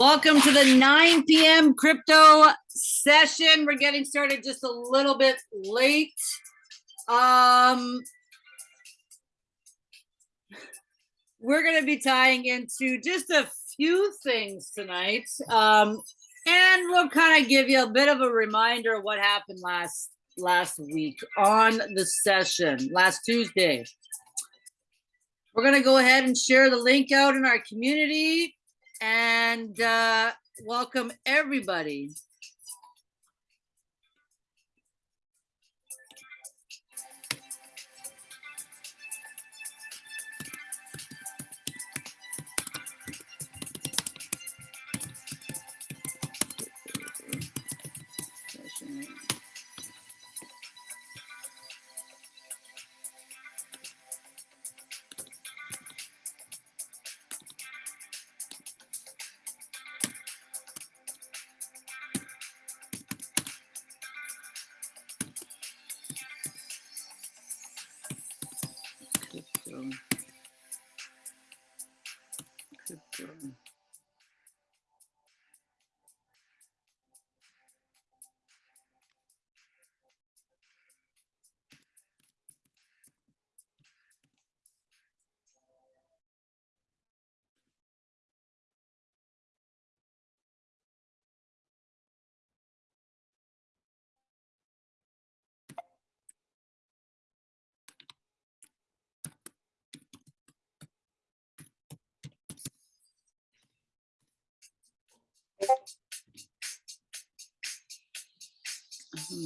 Welcome to the 9 p.m. crypto session. We're getting started just a little bit late. Um, we're going to be tying into just a few things tonight. Um, and we'll kind of give you a bit of a reminder of what happened last last week on the session, last Tuesday. We're going to go ahead and share the link out in our community and uh, welcome everybody.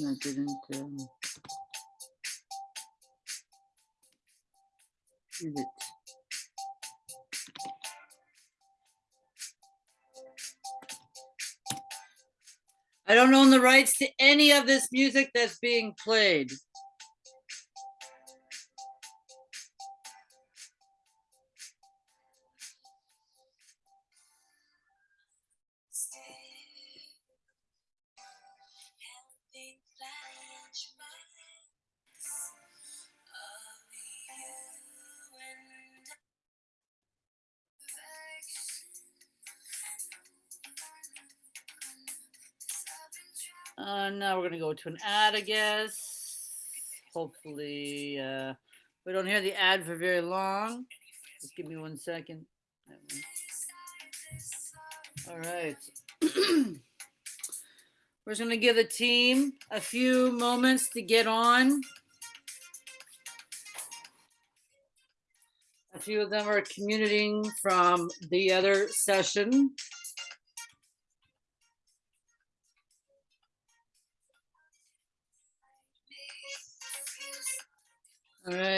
I didn't. Um, is it? I don't own the rights to any of this music that's being played. We're gonna go to an ad, I guess. Hopefully, uh, we don't hear the ad for very long. Just give me one second. All right. We're just gonna give the team a few moments to get on. A few of them are commuting from the other session.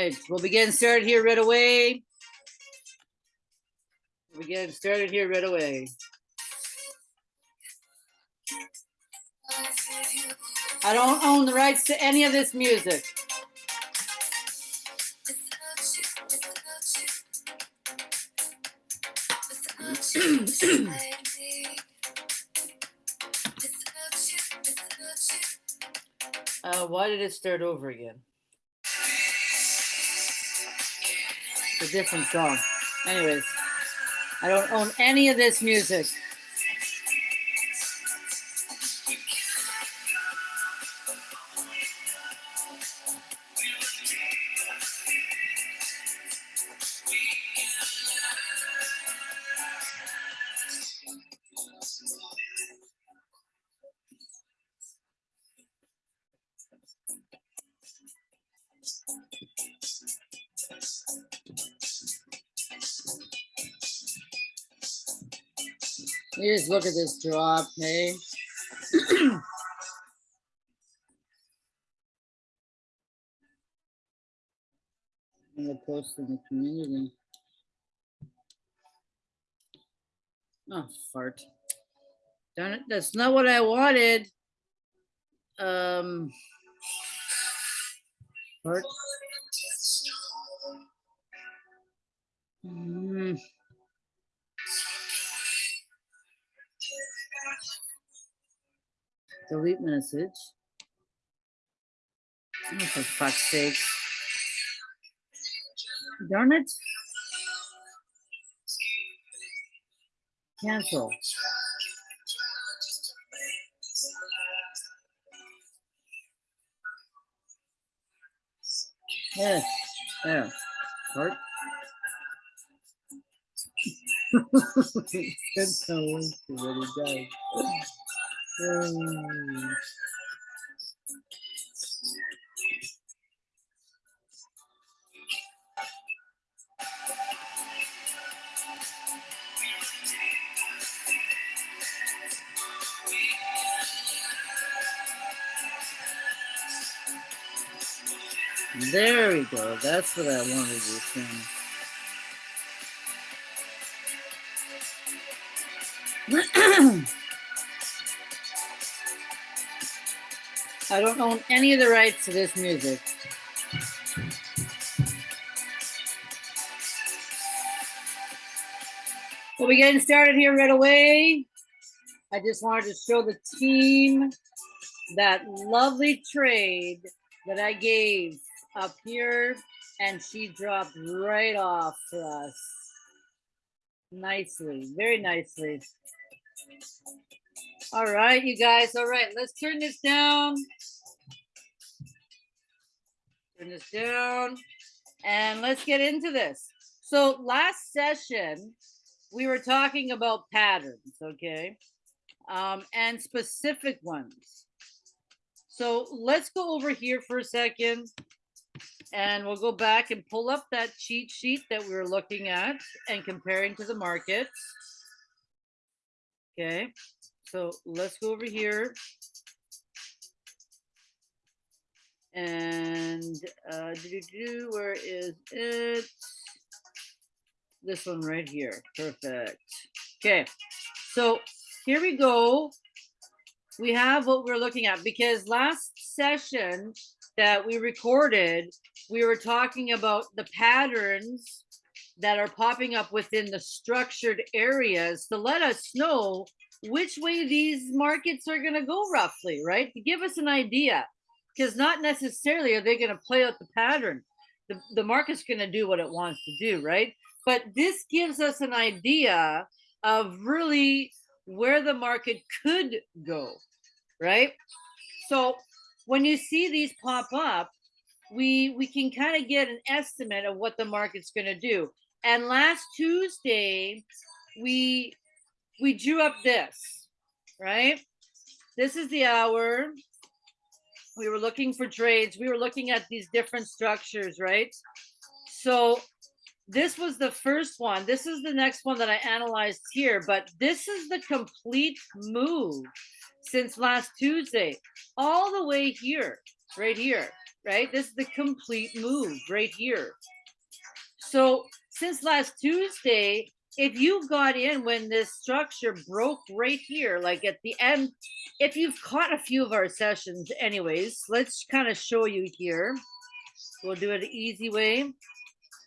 Right, we'll be getting started here right away. We'll be getting started here right away. I don't own the rights to any of this music. uh, why did it start over again? It's a different song. Anyways, I don't own any of this music. You just look at this drop, hey? I'm gonna post in the community. Oh, fart. Darn it, that's not what I wanted. Um. Fart. Hmm. delete message. Oh, for fuck's sake. Darn it. Cancel. Yeah, yeah. Heart. That's how it really. There we go. That's what I wanted to sing. I don't own any of the rights to this music. Well, we getting started here right away. I just wanted to show the team that lovely trade that I gave up here and she dropped right off for us. Nicely, very nicely. All right, you guys. All right, let's turn this down. Turn this down and let's get into this. So last session, we were talking about patterns, okay? Um, and specific ones. So let's go over here for a second and we'll go back and pull up that cheat sheet that we were looking at and comparing to the market. Okay, so let's go over here. And uh, do, do, where is it? This one right here. Perfect. Okay, so here we go. We have what we're looking at because last session that we recorded, we were talking about the patterns that are popping up within the structured areas to let us know which way these markets are going to go roughly, right? To give us an idea. Because not necessarily are they going to play out the pattern. The, the market's going to do what it wants to do, right? But this gives us an idea of really where the market could go, right? So when you see these pop up, we we can kind of get an estimate of what the market's going to do. And last Tuesday, we we drew up this, right? This is the hour. We were looking for trades. We were looking at these different structures, right? So this was the first one. This is the next one that I analyzed here, but this is the complete move since last Tuesday, all the way here, right here, right? This is the complete move right here. So since last Tuesday, if you got in when this structure broke right here, like at the end, if you've caught a few of our sessions anyways, let's kind of show you here. We'll do it easy way.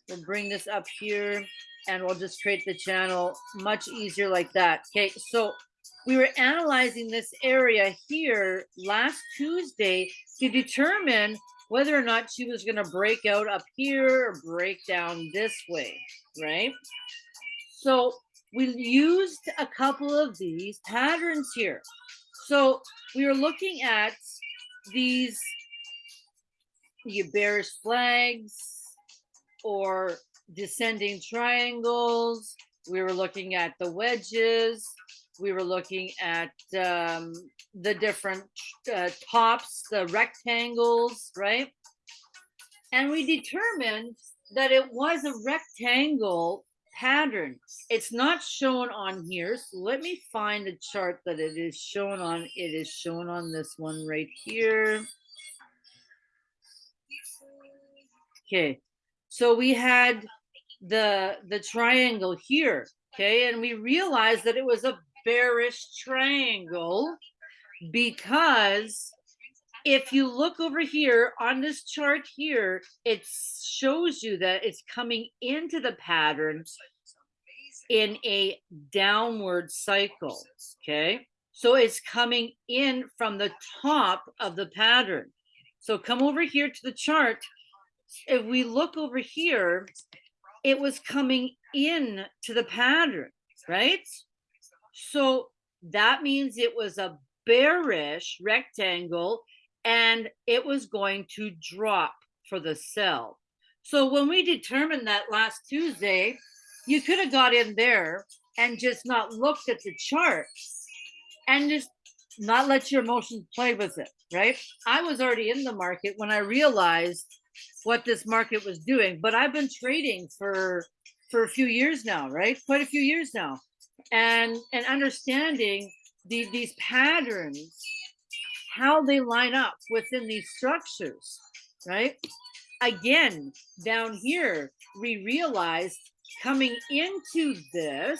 We'll bring this up here and we'll just create the channel much easier like that. Okay, so we were analyzing this area here last Tuesday to determine whether or not she was going to break out up here or break down this way, right? So we used a couple of these patterns here. So we were looking at these the bearish flags or descending triangles. We were looking at the wedges we were looking at um, the different uh, tops, the rectangles, right? And we determined that it was a rectangle pattern. It's not shown on here. So let me find the chart that it is shown on. It is shown on this one right here. Okay, so we had the the triangle here okay and we realized that it was a bearish triangle because if you look over here on this chart here, it shows you that it's coming into the pattern in a downward cycle, okay? So it's coming in from the top of the pattern. So come over here to the chart. If we look over here, it was coming in to the pattern, right? So that means it was a bearish rectangle and it was going to drop for the sell. So when we determined that last Tuesday, you could have got in there and just not looked at the chart and just not let your emotions play with it, right? I was already in the market when I realized what this market was doing, but I've been trading for for a few years now, right? Quite a few years now. And and understanding the, these patterns, how they line up within these structures, right? Again, down here, we realized coming into this,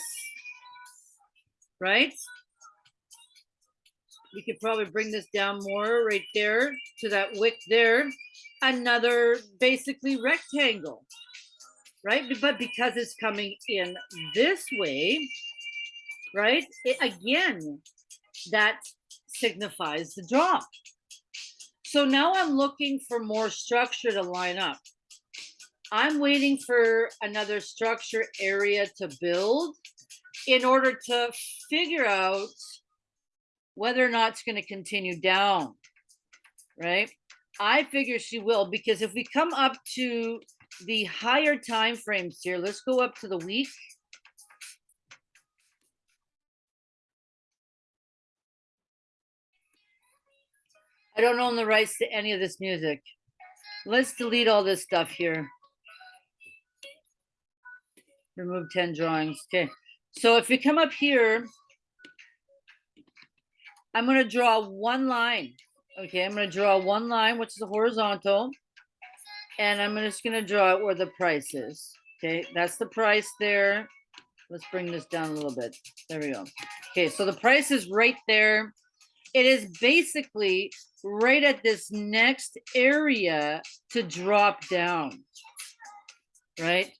right? We could probably bring this down more right there to that wick there. Another basically rectangle, right? But because it's coming in this way, right? It, again, that signifies the drop. So now I'm looking for more structure to line up. I'm waiting for another structure area to build in order to figure out whether or not it's going to continue down, right? I figure she will because if we come up to the higher time frames here, let's go up to the week. I don't own the rights to any of this music. Let's delete all this stuff here. Remove 10 drawings. Okay. So if we come up here, I'm going to draw one line. Okay, I'm going to draw one line, which is a horizontal. And I'm just going to draw it where the price is. Okay, that's the price there. Let's bring this down a little bit. There we go. Okay, so the price is right there. It is basically right at this next area to drop down, right?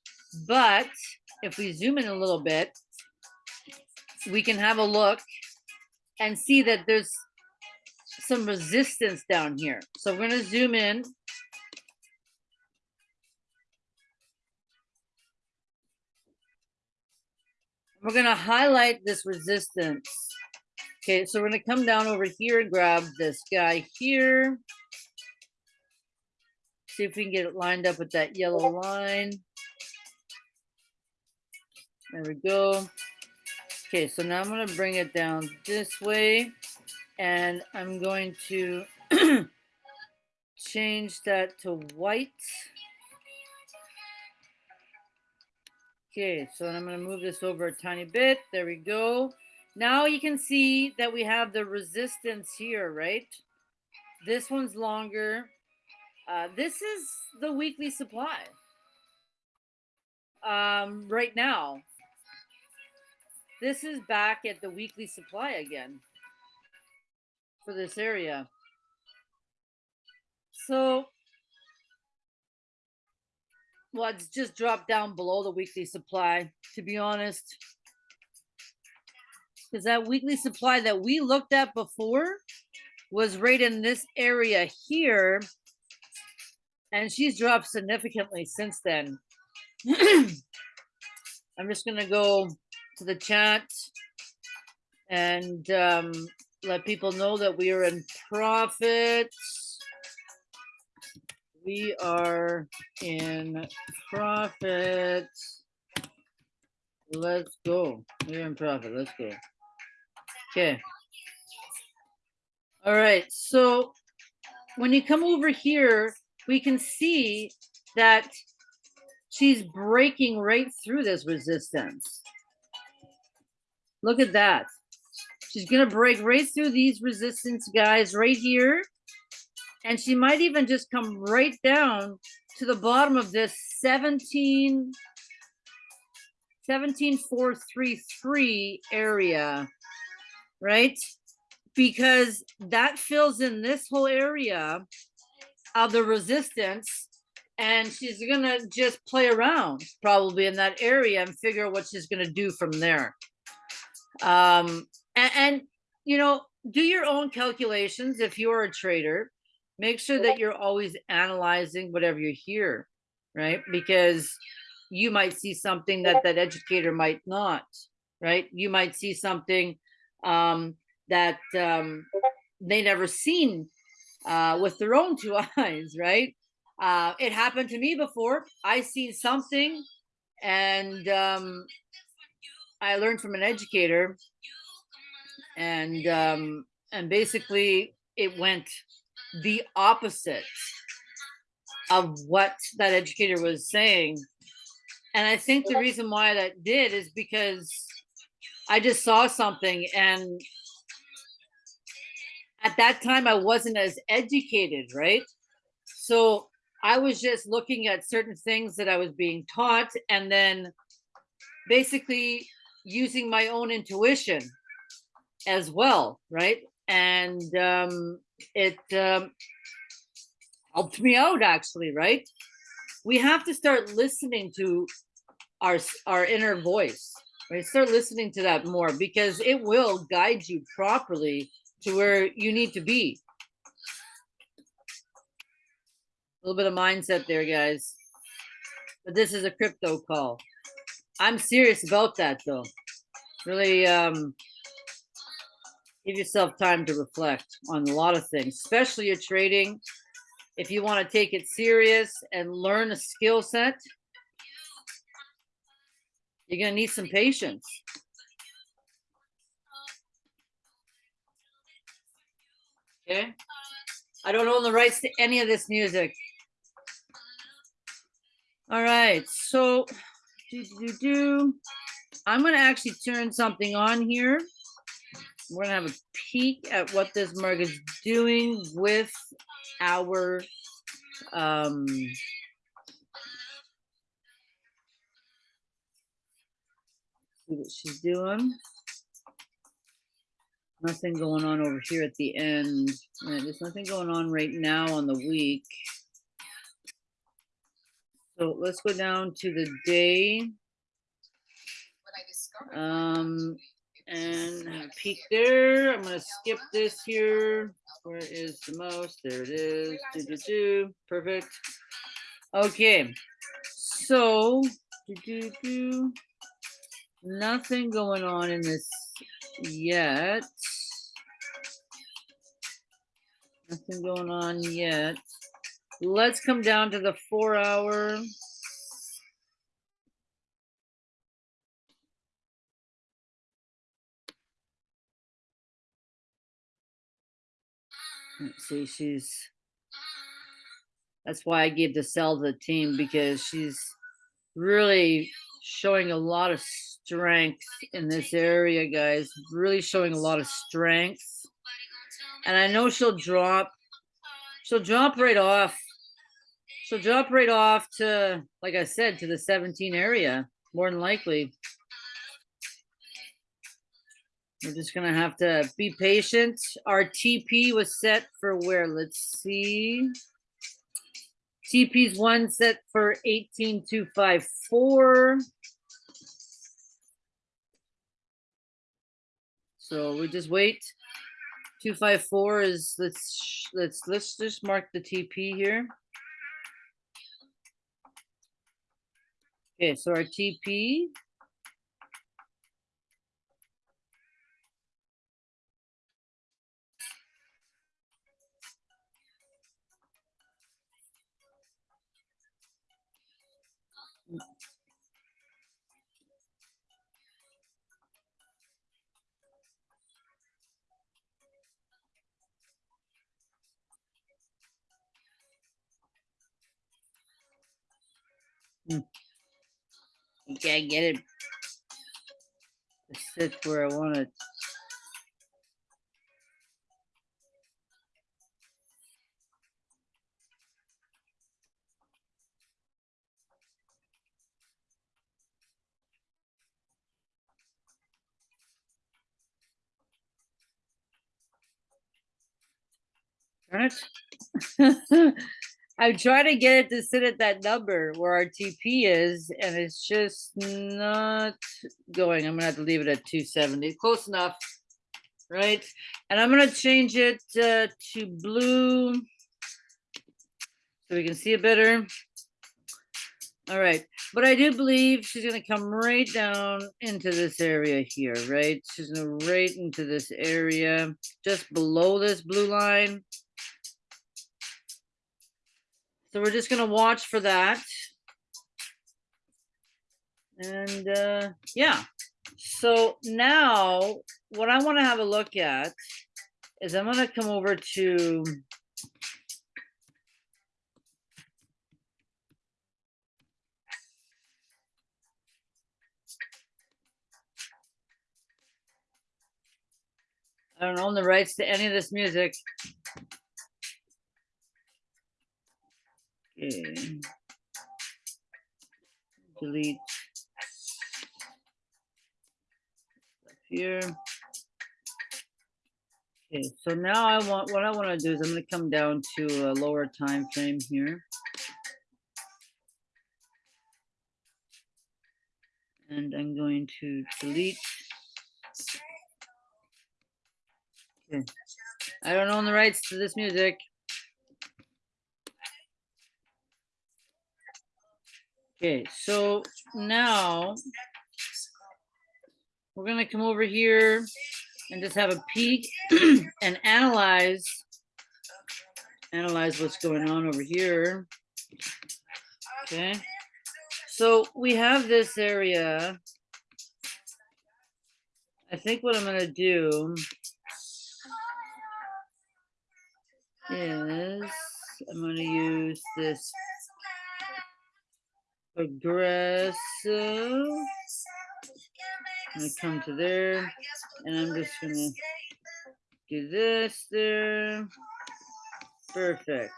But if we zoom in a little bit, we can have a look and see that there's some resistance down here. So we're going to zoom in. We're going to highlight this resistance. Okay, so we're to come down over here and grab this guy here. See if we can get it lined up with that yellow line. There we go. Okay, so now I'm to bring it down this way. And I'm going to change that to white. Okay, so I'm to move this over a tiny bit. There we go. Now you can see that we have the resistance here, right? This one's longer. Uh, this is the weekly supply um, right now. This is back at the weekly supply again for this area. So, well, it's just dropped down below the weekly supply, to be honest. Because that weekly supply that we looked at before was right in this area here. And she's dropped significantly since then. I'm just going to go to the chat and um, let people know that we are in profit. We are in profit. Let's go. We're in profit. Let's go. Okay. All right. So when you come over here, we can see that she's breaking right through this resistance. Look at that. She's going to break right through these resistance guys right here. And she might even just come right down to the bottom of this 17, 17433 area, right? Because that fills in this whole area of the resistance and she's gonna just play around probably in that area and figure what she's gonna do from there. Um and, and you know do your own calculations if you're a trader. Make sure that you're always analyzing whatever you hear right? Because you might see something that that educator might not right? You might see something um that um they never seen uh with their own two eyes right Uh, it happened to me before. I seen something and um, I learned from an educator and um, and basically it went the opposite of what that educator was saying. And I think the reason why that did is because I just saw something and at that time I wasn't as educated, right? So I was just looking at certain things that I was being taught and then basically using my own intuition as well, right? And um, it um, helped me out actually, right? We have to start listening to our our inner voice, right? Start listening to that more because it will guide you properly to where you need to be. A little bit of mindset there, guys. But this is a crypto call. I'm serious about that though. Really um give yourself time to reflect on a lot of things, especially your trading. If you want to take it serious and learn a skill set, you're going to need some patience. Okay. I don't own the rights to any of this music. All right. So, do, do, do. I'm going to actually turn something on here. We're going to have a peek at what this mug is doing with our um, see what she's doing. Nothing going on over here at the end. Right, there's nothing going on right now on the week. So let's go down to the day. Um, and peek there. I'm gonna skip this here. Where is the most? There it is. Do, do, do. Perfect. Okay. So, do, do, do. Nothing going on in this yet. Nothing going on yet. Let's come down to the four hour. Let's see, she's that's why I gave the sell to the team because she's really showing a lot of strength in this area, guys. Really showing a lot of strength. And I know she'll drop, she'll drop right off. She'll drop right off to, like I said, to the 17 area, more than likely. We're just gonna have to be patient. Our TP was set for where? Let's see. TP's one set for 18254. So we just wait. 254 is let's let's let's just mark the TP here. Okay, so our TP Okay, get it. It sits where I want it. Darn it. I try to get it to sit at that number where our TP is, and it's just not going. I'm gonna have to leave it at 270. Close enough, right? And I'm gonna change it uh, to blue so we can see it better. All right, but I do believe she's gonna come right down into this area here, right? She's gonna right into this area, just below this blue line. So we're just gonna watch for that. And uh, yeah, so now what I want to have a look at is I'm gonna come over to I don't own the rights to any of this music. Okay. Delete. Stuff Here. Okay, so now I want, what I want to do is I'm going to come down to a lower time frame here. And I'm going to delete. Okay. I don't own the rights to this music. Okay, so now we're gonna come over here and just have a peek and analyze analyze what's going on over here. Okay, so we have this area. I think what I'm gonna do is I'm gonna use this aggressive. I'm come to there and I'm just gonna do this there. Perfect.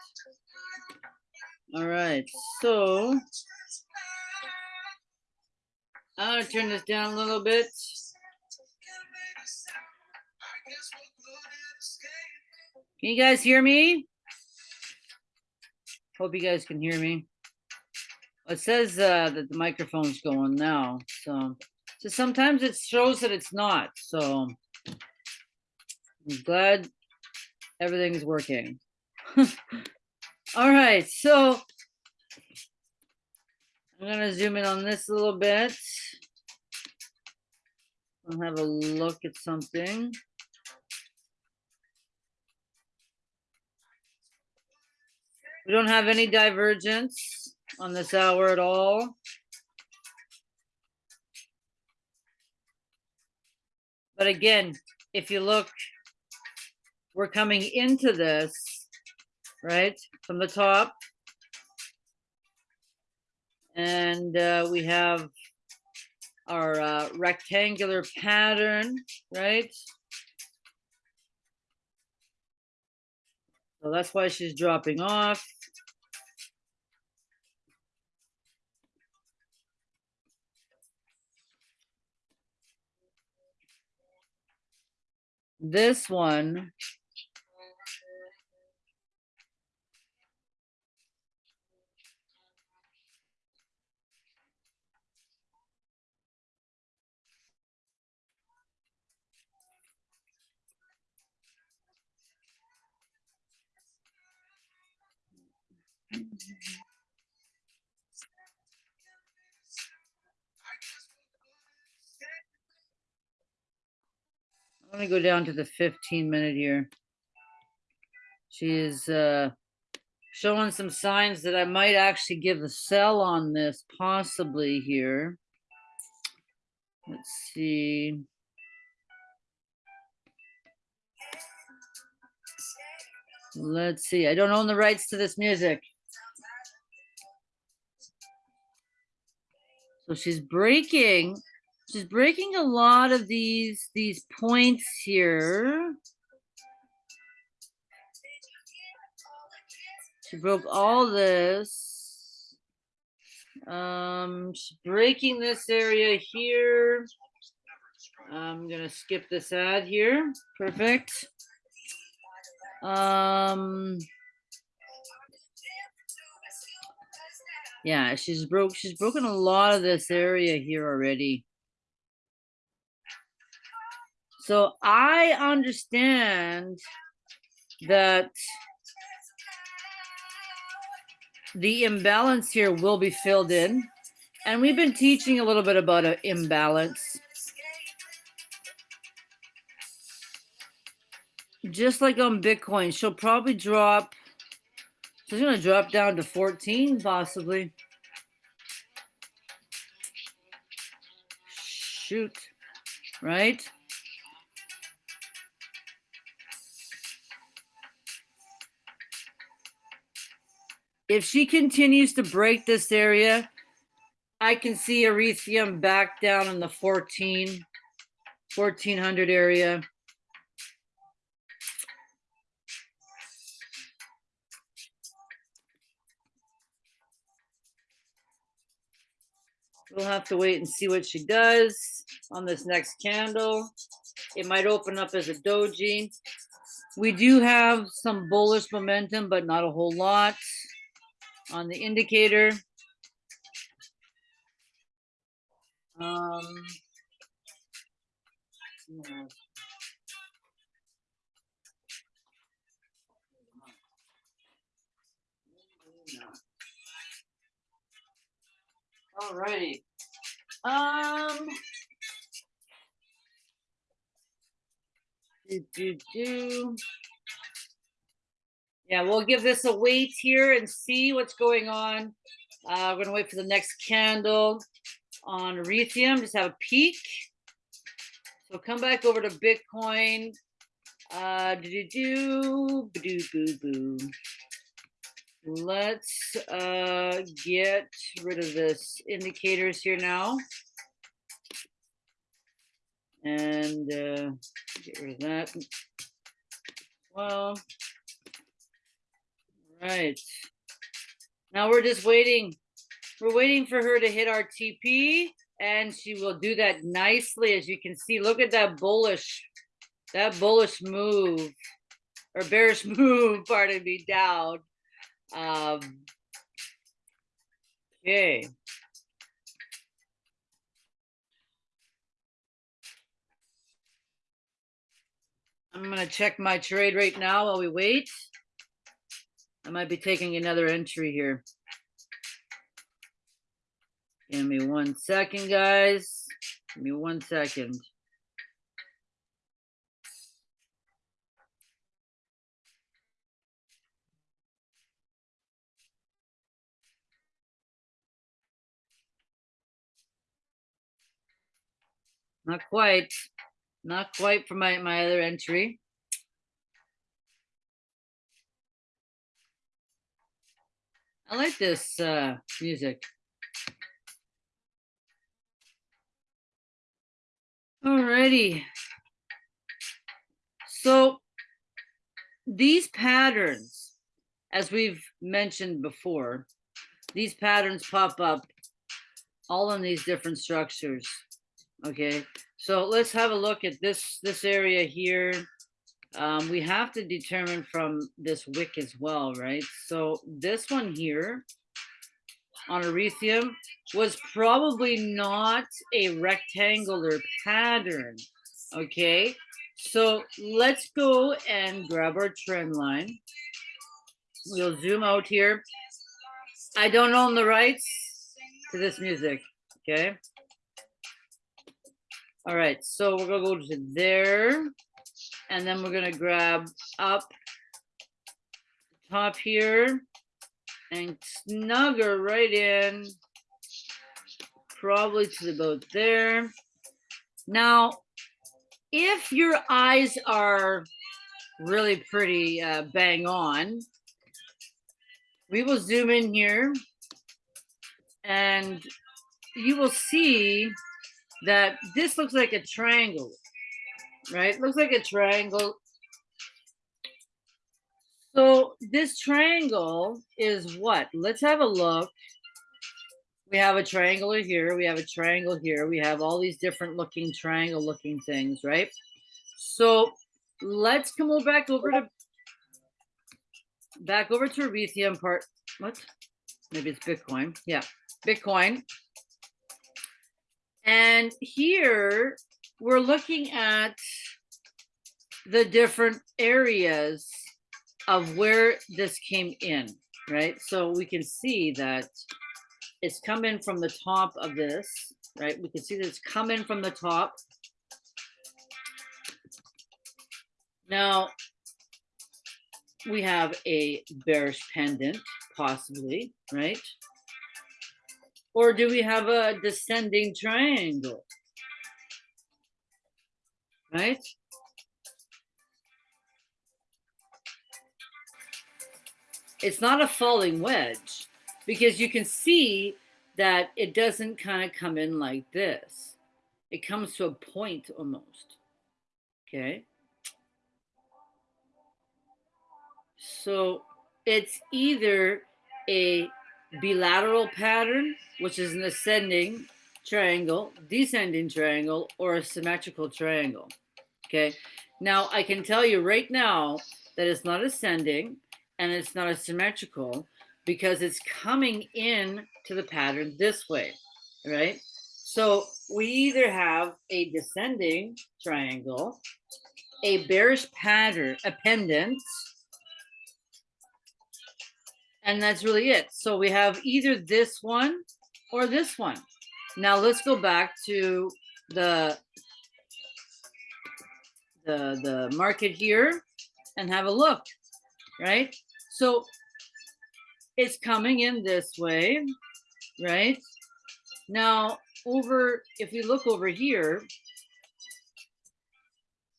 All right, so I'm gonna turn this down a little bit. Can you guys hear me? Hope you guys can hear me. It says uh, that the microphone's going now, so, so sometimes it shows that it's not, so I'm glad everything's working. All right, so I'm gonna zoom in on this a little bit. I'll have a look at something. We don't have any divergence on this hour at all. But again, if you look, we're coming into this, right, from the top. And uh, we have our uh, rectangular pattern, right? So that's why she's dropping off. This one. I'm gonna go down to the fifteen minute here. She is uh, showing some signs that I might actually give a sell on this possibly here. Let's see. Let's see. I don't own the rights to this music. So she's breaking, she's breaking a lot of these, these points here. She broke all this. Um, she's breaking this area here. I'm gonna skip this ad here. Perfect. Um, yeah, she's broke. She's broken a lot of this area here already. So I understand that the imbalance here will be filled in. And we've been teaching a little bit about an imbalance. Just like on Bitcoin, she'll probably drop she's gonna drop down to 14 possibly. Shoot, right? If she continues to break this area, I can see Ethereum back down in the 14, 1400 area. We'll have to wait and see what she does on this next candle. It might open up as a doji. We do have some bullish momentum, but not a whole lot on the indicator. Um, yeah. Alrighty. Um. Do, do, do. Yeah, we'll give this a wait here and see what's going on. Uh, we're gonna wait for the next candle on Ethereum, just have a peek. So come back over to Bitcoin. Uh, do do do, do boo boo. Let's uh, get rid of this indicators here now. And uh, get rid of that. Well, right. Now we're just waiting. We're waiting for her to hit our TP and she will do that nicely. As you can see, look at that bullish, that bullish move or bearish move, pardon me, down. Um, okay. I'm gonna check my trade right now while we wait. I might be taking another entry here. Give me one second, guys. Give me one second. Not quite. Not quite for my, my other entry. I like this uh, music. Alrighty. So these patterns, as we've mentioned before, these patterns pop up all in these different structures. Okay, so let's have a look at this this area here. Um, we have to determine from this wick as well, right? So this one here on Ethereum was probably not a rectangular pattern, okay? So let's go and grab our trend line. We'll zoom out here. I don't own the rights to this music, okay? All right, so we're gonna go to there, and then we're gonna grab up top here and snug her right in, probably to about there. Now, if your eyes are really pretty uh, bang on, we will zoom in here and you will see that this looks like a triangle, right? Looks like a triangle so this triangle is what? Let's have a look. We have a triangle here. We have a triangle here. We have all these different looking triangle looking things, right? So let's come over back over to back over to Ethereum part. What? Maybe it's Bitcoin. Yeah, Bitcoin. And here we're looking at the different areas of where this came in, right? So we can see that it's come in from the top of this, right? We can see that it's coming from the top. Now, we have a bearish pennant, possibly, right? Or do we have a descending triangle? Right? It's not a falling wedge because you can see that it doesn't kind of come in like this. It comes to a point almost. Okay. So it's either a bilateral pattern, which is an ascending triangle, descending triangle, or a symmetrical triangle. Okay. Now I can tell you right now that it's not ascending and it's not a symmetrical because it's coming in to the pattern this way, right? So we either have a descending triangle, a bearish pattern, a pennant, and that's really it. So we have either this one or this one. Now let's go back to the the the market here and have a look, right? So it's coming in this way, right? Now over, if you look over here,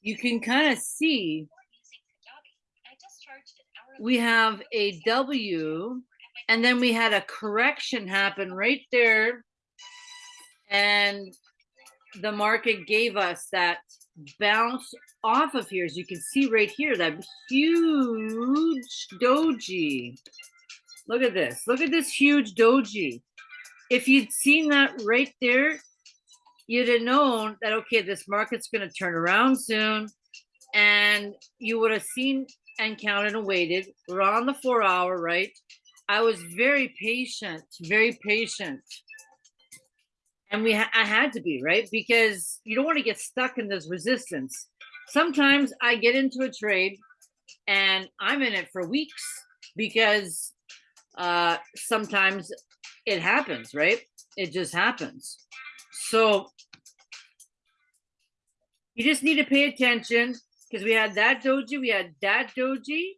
you can kind of see we have a W and then we had a correction happen right there. And the market gave us that bounce off of here. As you can see right here, that huge doji. Look at this. Look at this huge doji. If you'd seen that right there, you'd have known that, okay, this market's going to turn around soon. And you would have seen and counted and waited. We're on the four hour, right? I was very patient, very patient. And we ha I had to be, right? Because you don't want to get stuck in this resistance. Sometimes I get into a trade and I'm in it for weeks because uh, sometimes it happens, right? It just happens. So you just need to pay attention because we had that doji, we had that doji,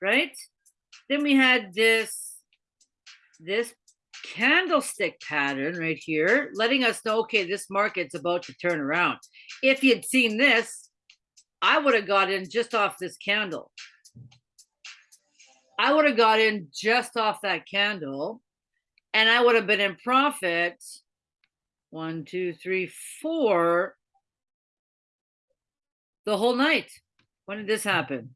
right? Then we had this, this candlestick pattern right here, letting us know, okay, this market's about to turn around. If you'd seen this, I would have got in just off this candle. I would have got in just off that candle and I would have been in profit. One, two, three, four the whole night. When did this happen?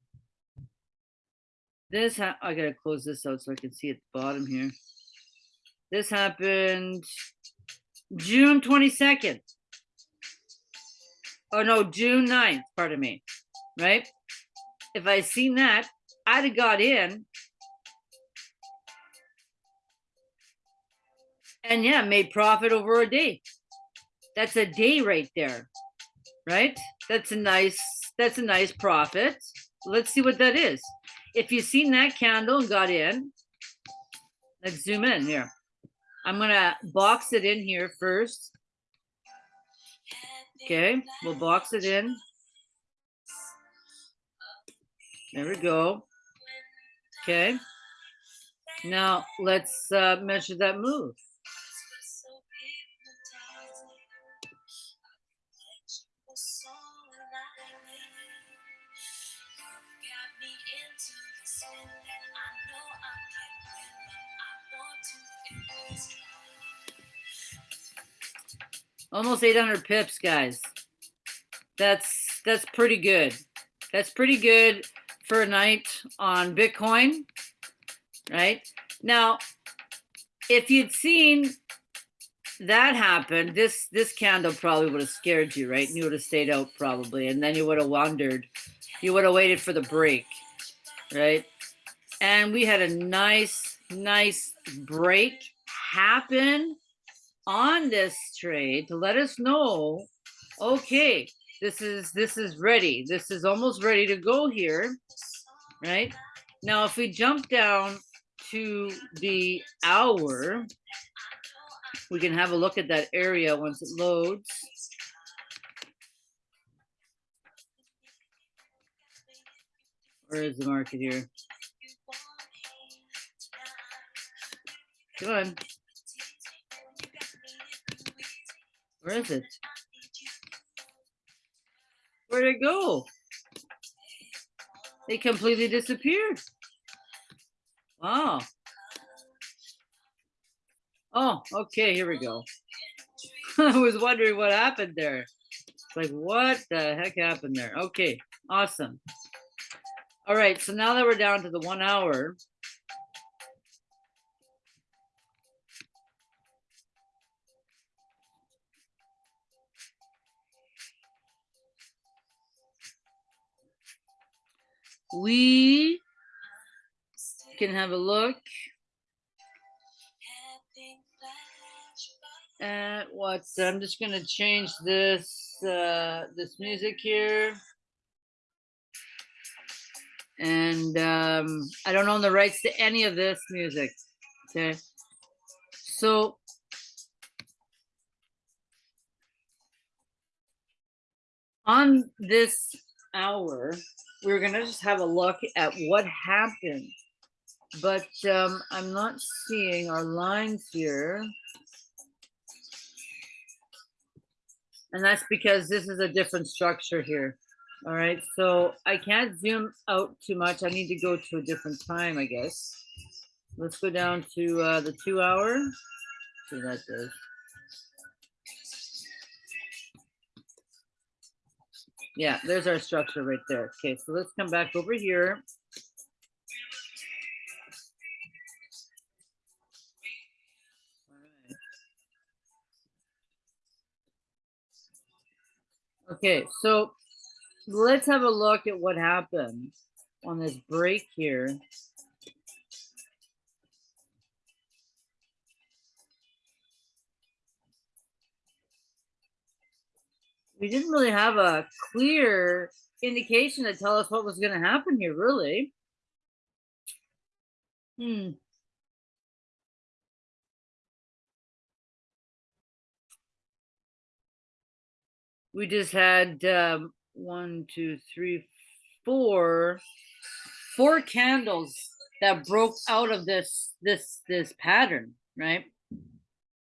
This ha I gotta close this out so I can see at the bottom here. This happened June 22nd. Oh no, June 9th, pardon me. Right? If I seen that, I'd have got in. And yeah, made profit over a day. That's a day right there right? That's a nice, that's a nice profit. Let's see what that is. If you've seen that candle and got in, let's zoom in here. I'm gonna box it in here first. Okay, we'll box it in. There we go. Okay. Now let's uh, measure that move. Almost 800 pips, guys. That's that's pretty good. That's pretty good for a night on Bitcoin, right? Now, if you'd seen that happen, this this candle probably would have scared you, right? And you would have stayed out probably, and then you would have wondered. You would have waited for the break, right? And we had a nice, nice break happen on this trade to let us know, okay, this is this is ready. This is almost ready to go here, right? Now, if we jump down to the hour, we can have a look at that area once it loads. Where is the market here? Come on. Where is it? Where'd it go? It completely disappeared. Wow. Oh, okay, here we go. I was wondering what happened there. It's like, what the heck happened there? Okay, awesome. All right, so now that we're down to the one hour, we can have a look at what's I'm just gonna change this uh this music here. And um I don't own the rights to any of this music. Okay. So on this hour, we're gonna just have a look at what happened. But um, I'm not seeing our lines here. And that's because this is a different structure here. All right, so I can't zoom out too much. I need to go to a different time, I guess. Let's go down to uh, the two hour. See that does. Yeah, there's our structure right there. Okay, so let's come back over here. Okay, so let's have a look at what happened on this break here. We didn't really have a clear indication to tell us what was going to happen here, really. Hmm. we just had um, one, two, three, four, four candles that broke out of this this this pattern, right?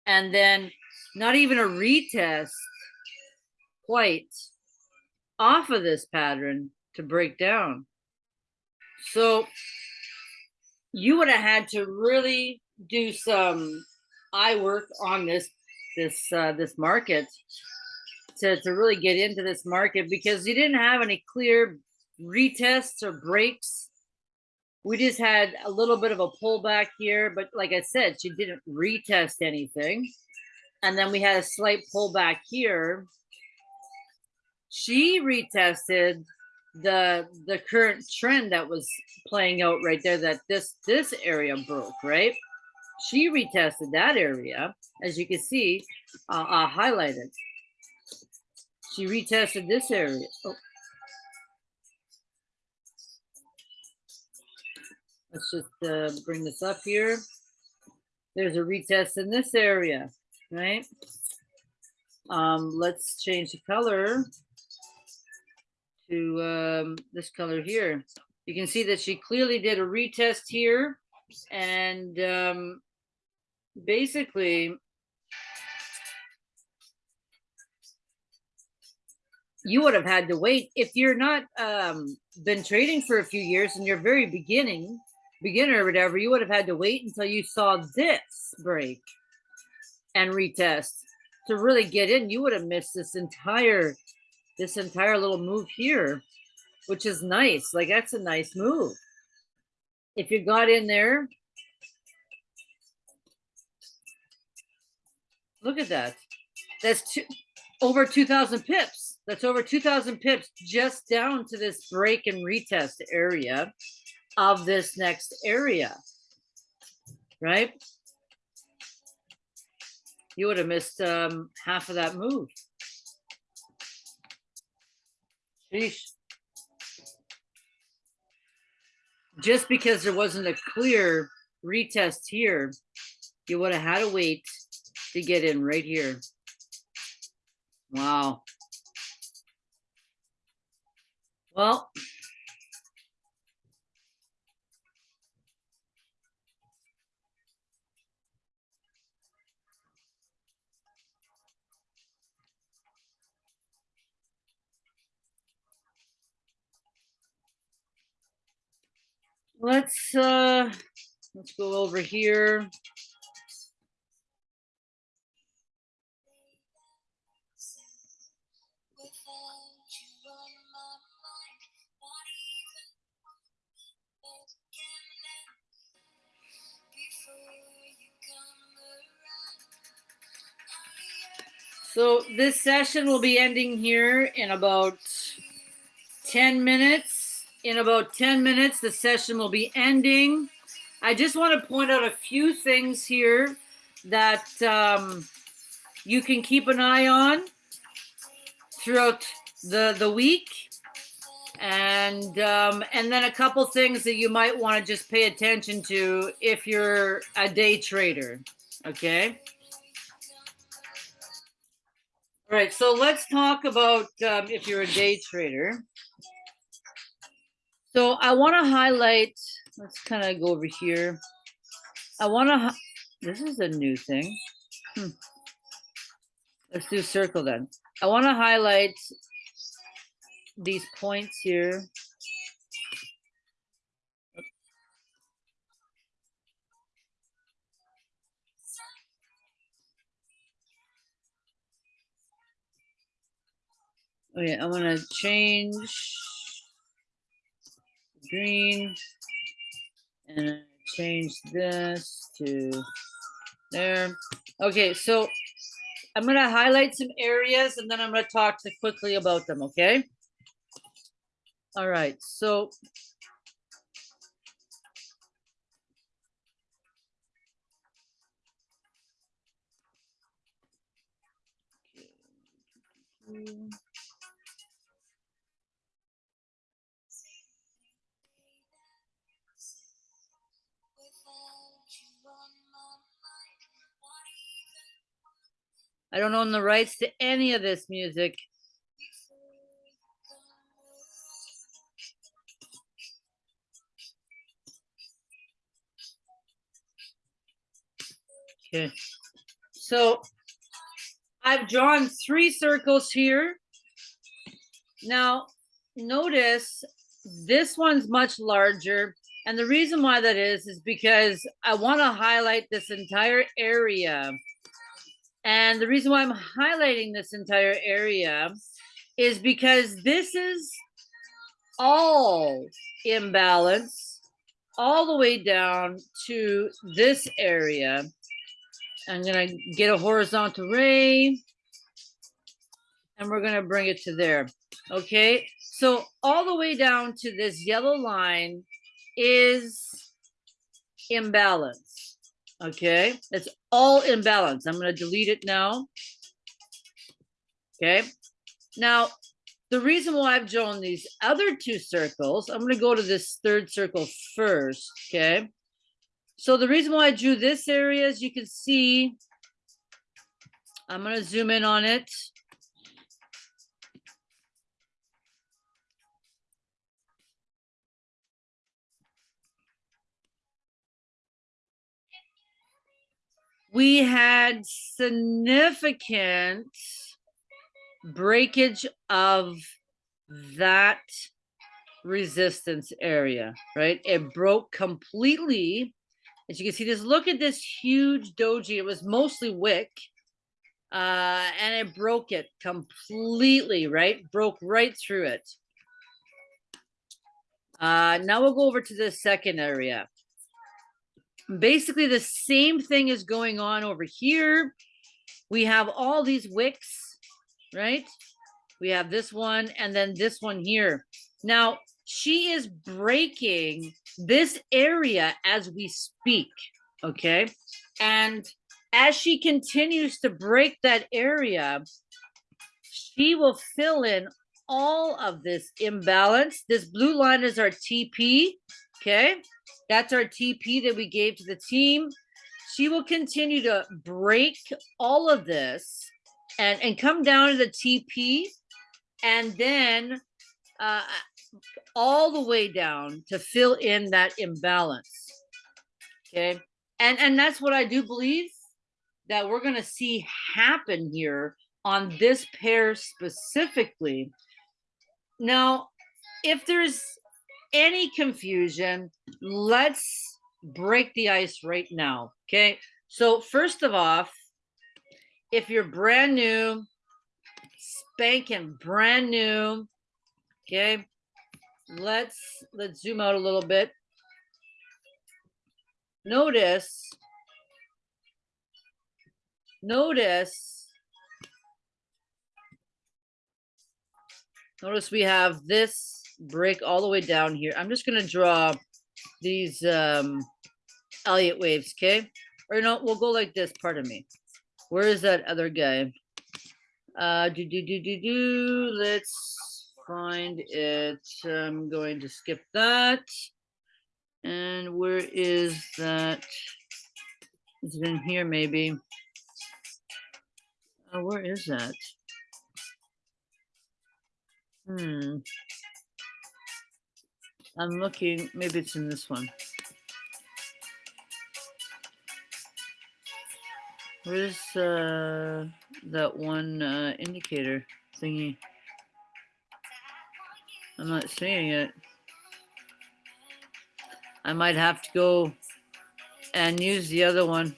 And then not even a retest quite off of this pattern to break down. So you would have had to really do some eye work on this this uh, this market to, to really get into this market because you didn't have any clear retests or breaks. We just had a little bit of a pullback here, but like I said, she didn't retest anything. And then we had a slight pullback here. She retested the the current trend that was playing out right there that this this area broke right she retested that area as you can see uh, uh highlighted she retested this area. Oh. Let's just uh, bring this up here. There's a retest in this area, right? Um, let's change the color to um, this color here. You can see that she clearly did a retest here and um, basically you would have had to wait if you're not um been trading for a few years and you're very beginning beginner or whatever you would have had to wait until you saw this break and retest to really get in you would have missed this entire this entire little move here which is nice like that's a nice move if you got in there look at that that's two, over 2000 pips that's over 2000 pips just down to this break and retest area of this next area, right? You would have missed um, half of that move. Just because there wasn't a clear retest here, you would have had to wait to get in right here. Wow. Well, let's, uh, let's go over here. So this session will be ending here in about 10 minutes. In about 10 minutes, the session will be ending. I just want to point out a few things here that um, you can keep an eye on throughout the, the week. And um, and then a couple things that you might want to just pay attention to if you're a day trader. Okay. All right, so let's talk about um, if you're a day trader. So I want to highlight, let's kind of go over here. I want to, this is a new thing. Hmm. Let's do circle then. I want to highlight these points here. Okay, I'm gonna change green and change this to there. Okay, so I'm gonna highlight some areas and then I'm gonna talk to quickly about them, okay? All right, so I don't own the rights to any of this music. Okay, so I've drawn three circles here. Now, notice this one's much larger. And the reason why that is, is because I want to highlight this entire area. And the reason why I'm highlighting this entire area is because this is all imbalance all the way down to this area. I'm gonna get a horizontal ray and we're gonna bring it to there. Okay, so all the way down to this yellow line is imbalance. Okay, it's all imbalance. I'm gonna delete it now. Okay, now the reason why I've drawn these other two circles, I'm gonna go to this third circle first, okay? So the reason why I drew this area, as you can see, I'm gonna zoom in on it. We had significant breakage of that resistance area, right? It broke completely. As you can see, just look at this huge doji. It was mostly wick. Uh, and it broke it completely, right? Broke right through it. Uh, now we'll go over to the second area. Basically, the same thing is going on over here. We have all these wicks, right? We have this one and then this one here. Now, she is breaking this area as we speak, okay? And as she continues to break that area, she will fill in all of this imbalance. This blue line is our TP, okay? That's our TP that we gave to the team. She will continue to break all of this and, and come down to the TP and then uh, all the way down to fill in that imbalance. Okay. And, and that's what I do believe that we're going to see happen here on this pair specifically. Now, if there's any confusion, let's break the ice right now. Okay. So first of all, if you're brand new, spanking brand new, okay, let's let's zoom out a little bit. Notice, notice, notice we have this break all the way down here. I'm just gonna draw these um Elliott waves, okay? Or no, we'll go like this, pardon me. Where is that other guy? Uh, do, do, do, do, do. Let's find it. I'm going to skip that. And where is that? Is it in here maybe? Oh, where is that? Hmm. I'm looking, maybe it's in this one. Where's uh, that one uh, indicator thingy? I'm not seeing it. I might have to go and use the other one.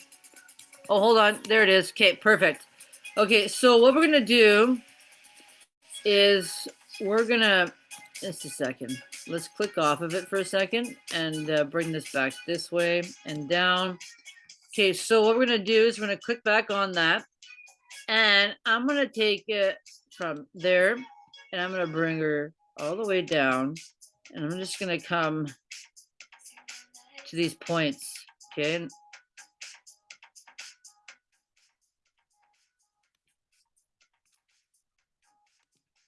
Oh, hold on. There it is. Okay, perfect. Okay, so what we're going to do is we're going to, just a second. Let's click off of it for a second and uh, bring this back this way and down. Okay, so what we're gonna do is we're gonna click back on that. And I'm gonna take it from there and I'm gonna bring her all the way down. And I'm just gonna come to these points, okay?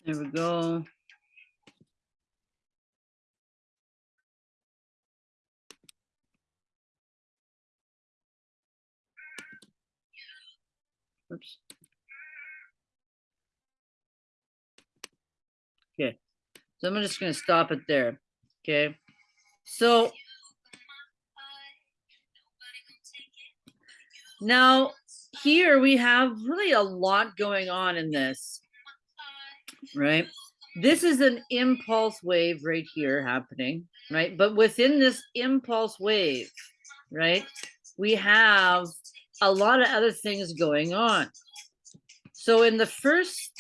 There we go. Oops. Okay, so I'm just gonna stop it there. Okay, so now here we have really a lot going on in this, right? This is an impulse wave right here happening, right? But within this impulse wave, right, we have a lot of other things going on. So in the first,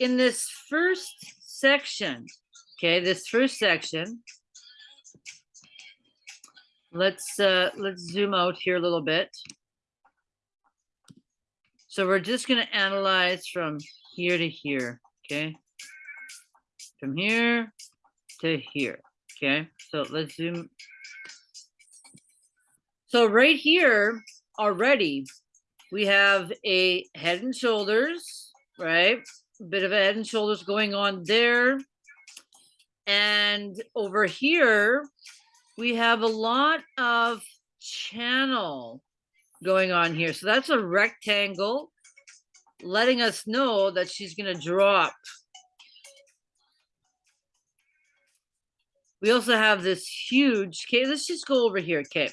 in this first section, okay, this first section, let's uh, let's zoom out here a little bit. So we're just going to analyze from here to here, okay? From here to here, okay? So let's zoom. So right here, already we have a head and shoulders, right? A bit of a head and shoulders going on there. And over here, we have a lot of channel going on here. So that's a rectangle letting us know that she's going to drop. We also have this huge, okay, let's just go over here, okay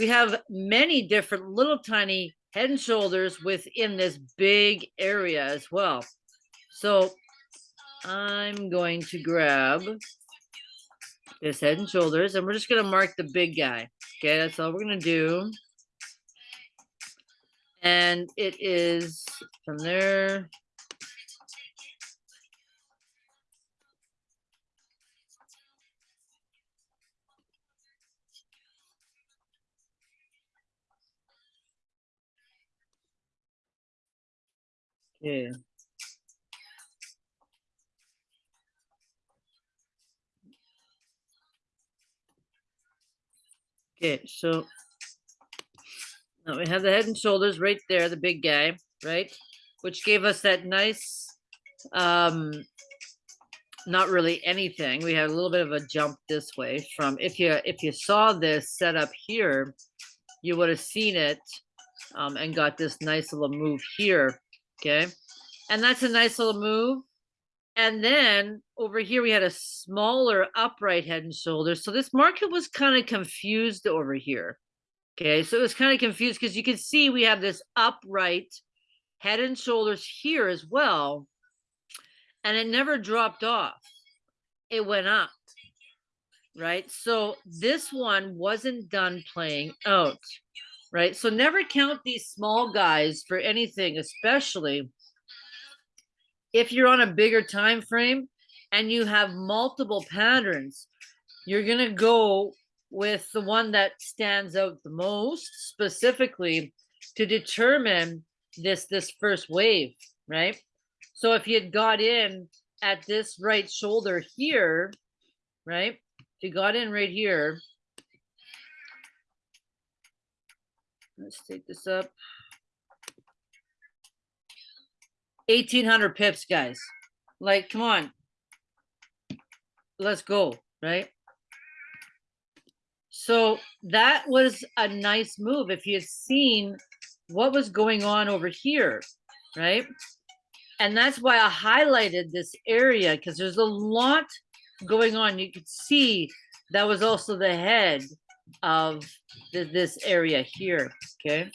we have many different little tiny head and shoulders within this big area as well. So I'm going to grab this head and shoulders and we're just going to mark the big guy. Okay, that's all we're going to do. And it is from there Yeah. Okay, so now we have the head and shoulders right there, the big guy, right? Which gave us that nice, um, not really anything. We had a little bit of a jump this way from, if you, if you saw this set up here, you would have seen it um, and got this nice little move here Okay. And that's a nice little move. And then over here, we had a smaller upright head and shoulders. So this market was kind of confused over here. Okay. So it was kind of confused because you can see we have this upright head and shoulders here as well. And it never dropped off. It went up. right? So this one wasn't done playing out, right? So never count these small guys for anything, especially if you're on a bigger time frame and you have multiple patterns, you're gonna go with the one that stands out the most specifically to determine this this first wave, right? So if you had got in at this right shoulder here, right? If you got in right here, let's take this up. 1800 pips, guys. Like, come on. Let's go, right? So that was a nice move. If you had seen what was going on over here, right? And that's why I highlighted this area because there's a lot going on. You could see that was also the head of th this area here, okay?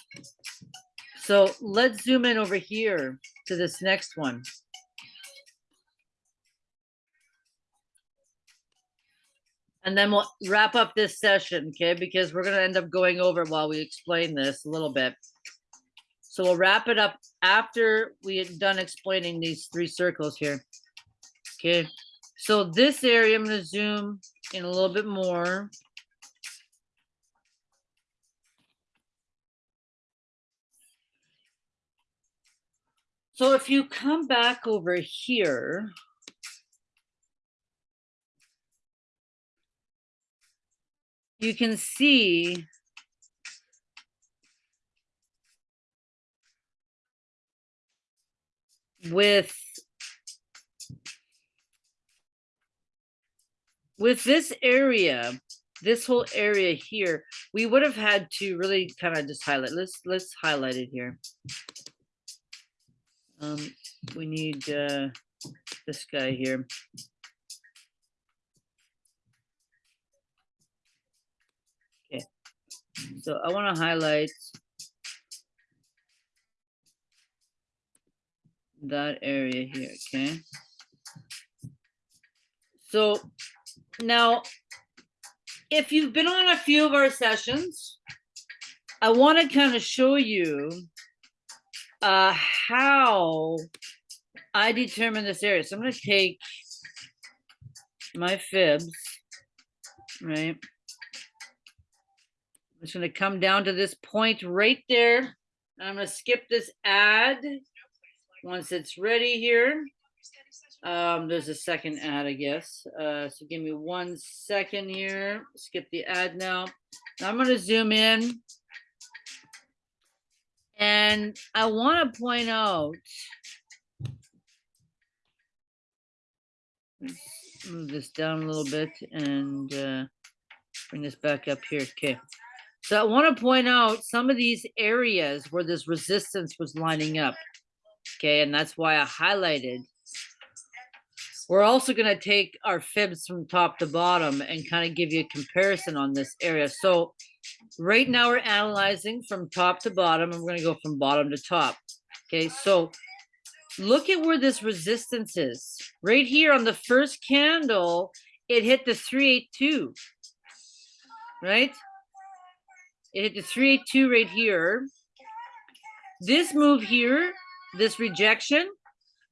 So let's zoom in over here to this next one. And then we'll wrap up this session, okay? Because we're gonna end up going over while we explain this a little bit. So we'll wrap it up after we had done explaining these three circles here. Okay, so this area, I'm gonna zoom in a little bit more. So if you come back over here, you can see with with this area this whole area here we would have had to really kind of just highlight let's let's highlight it here um we need uh this guy here okay so i want to highlight that area here, okay? So now, if you've been on a few of our sessions, I want to kind of show you uh, how I determine this area. So I'm going to take my fibs, right? I'm just going to come down to this point right there. I'm going to skip this ad once it's ready here, um, there's a second ad, I guess. Uh, so give me one second here. Skip the ad now. now I'm going to zoom in. And I want to point out, let's move this down a little bit and uh, bring this back up here. Okay. So I want to point out some of these areas where this resistance was lining up. Okay, and that's why I highlighted. We're also going to take our fibs from top to bottom and kind of give you a comparison on this area. So right now we're analyzing from top to bottom and we're going to go from bottom to top. Okay, so look at where this resistance is. Right here on the first candle, it hit the 382, right? It hit the 382 right here. This move here this rejection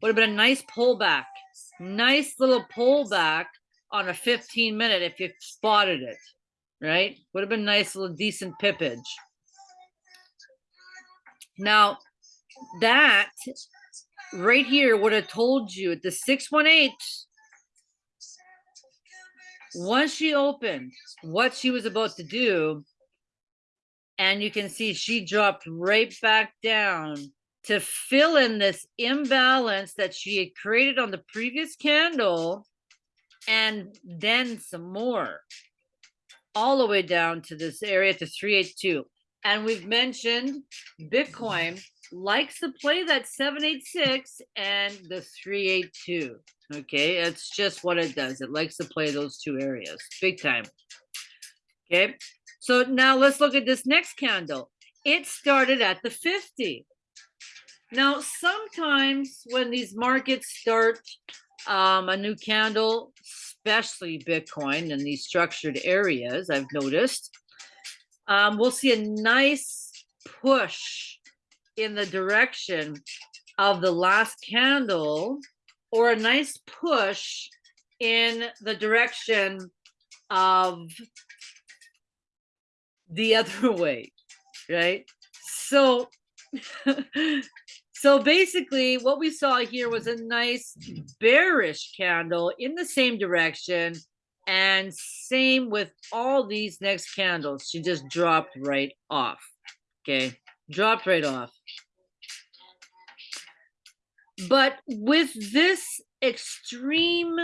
would have been a nice pullback. Nice little pullback on a 15 minute if you spotted it, right? Would have been nice little decent pippage. Now, that right here would have told you at the 618, once she opened what she was about to do, and you can see she dropped right back down to fill in this imbalance that she had created on the previous candle and then some more all the way down to this area to 382 and we've mentioned bitcoin likes to play that 786 and the 382 okay it's just what it does. It likes to play those two areas big time. Okay so now let's look at this next candle. It started at the 50 now, sometimes when these markets start um, a new candle, especially Bitcoin and these structured areas, I've noticed. Um, we'll see a nice push in the direction of the last candle or a nice push in the direction of the other way, right? So, so basically what we saw here was a nice bearish candle in the same direction and same with all these next candles. She just dropped right off, okay? Dropped right off. But with this extreme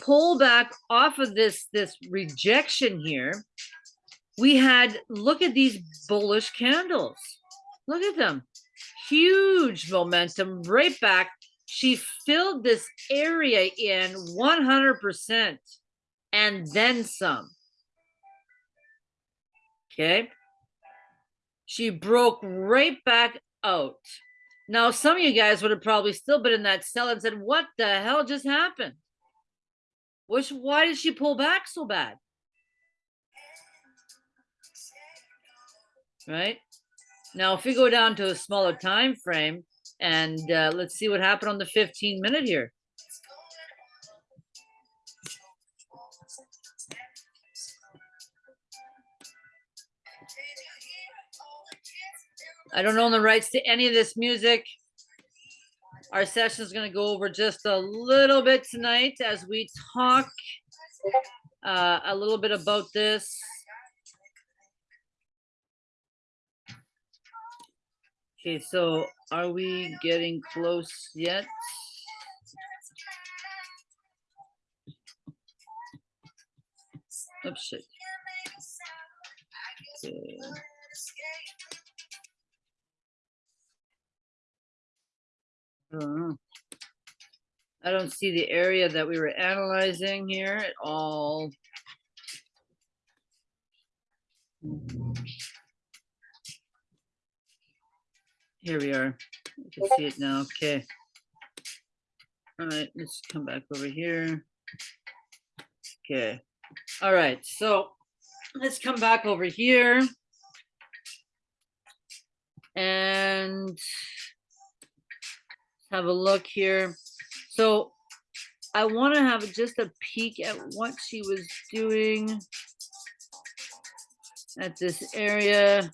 pullback off of this, this rejection here, we had, look at these bullish candles. Look at them. Huge momentum right back. She filled this area in 100% and then some. Okay. She broke right back out. Now, some of you guys would have probably still been in that sell and said, what the hell just happened? Which, why did she pull back so bad? Right? Now, if we go down to a smaller time frame and uh, let's see what happened on the 15 minute here. I don't own the rights to any of this music. Our session is going to go over just a little bit tonight as we talk uh, a little bit about this. Okay, so are we getting close yet? Oops, shit. Okay. I don't know. I don't see the area that we were analyzing here at all. Here we are. You can see it now. Okay. All right, let's come back over here. Okay. All right, so let's come back over here. And have a look here. So I want to have just a peek at what she was doing at this area.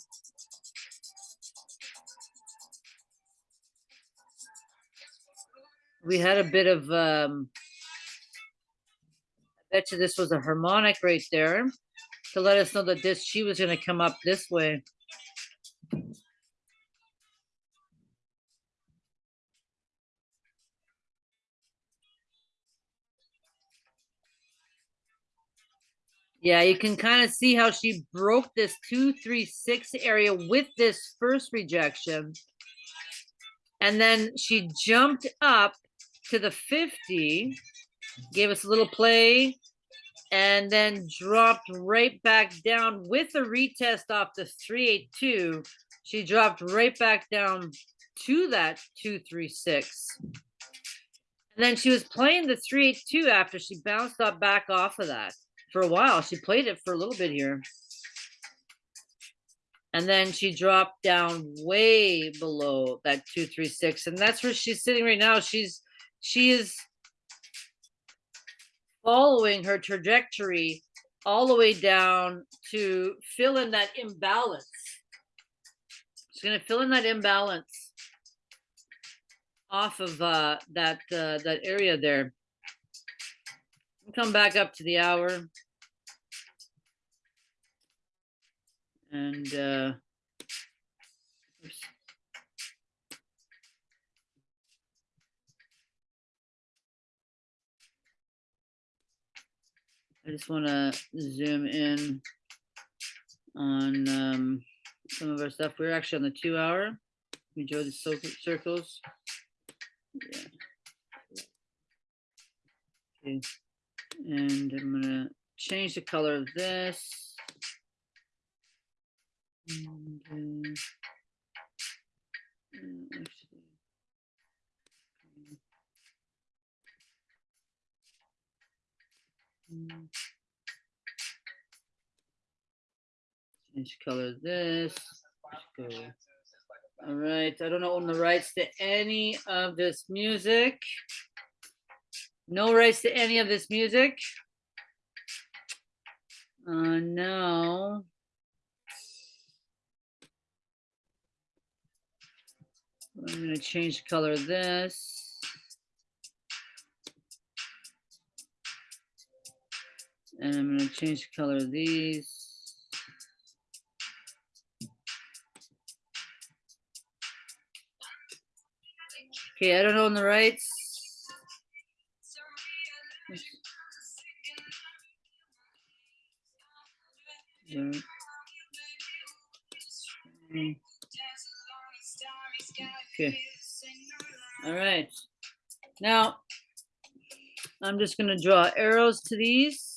We had a bit of, um, I bet you this was a harmonic right there to let us know that this, she was going to come up this way. Yeah, you can kind of see how she broke this two, three, six area with this first rejection. And then she jumped up to the 50, gave us a little play, and then dropped right back down with a retest off the 382. She dropped right back down to that 236. And then she was playing the 382 after she bounced up back off of that for a while. She played it for a little bit here. And then she dropped down way below that 236. And that's where she's sitting right now. She's she is following her trajectory all the way down to fill in that imbalance. She's going to fill in that imbalance off of uh, that uh, that area there come back up to the hour. And uh, I just want to zoom in on um, some of our stuff. We're actually on the two hour. We drew the circles. Yeah. Okay and I'm gonna change the color of this. And, uh, actually, Mm. Change color this. All right, I don't own the rights to any of this music. No rights to any of this music. Uh, no. I'm gonna change the color of this. And I'm gonna change the color of these. Okay, I don't own the rights. Yeah. Mm. Okay. All right. Now, I'm just gonna draw arrows to these.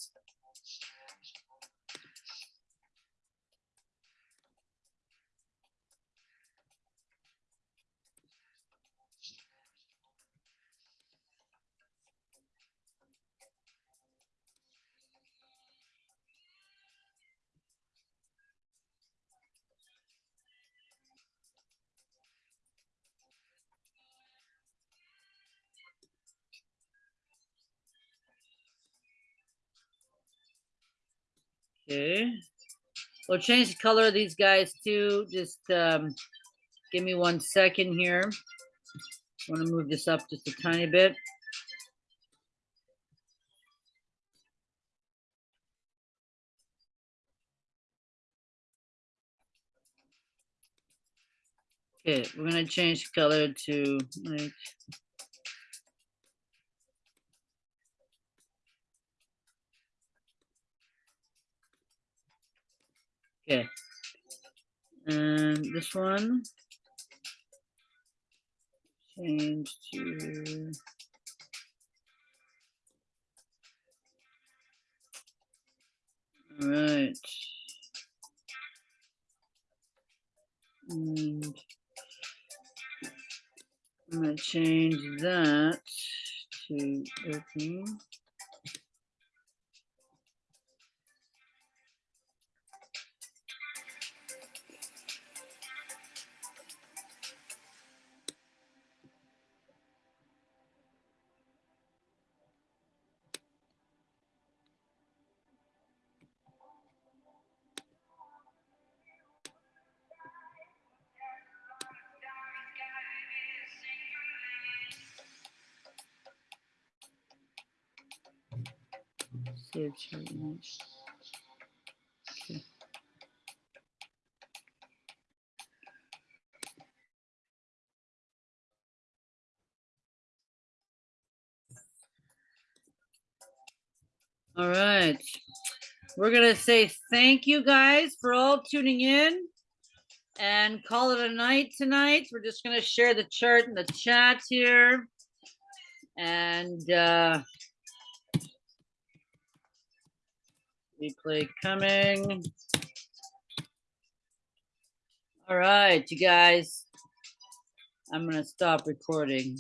Okay. We'll change the color of these guys too. Just um, give me one second here. I want to move this up just a tiny bit. Okay, we're gonna change the color to like Okay. And this one. Change to. All right. And I'm gonna change that to open. Search your image. Okay. All right. We're gonna say thank you guys for all tuning in and call it a night tonight. We're just gonna share the chart in the chat here. And uh replay coming. All right, you guys. I'm gonna stop recording.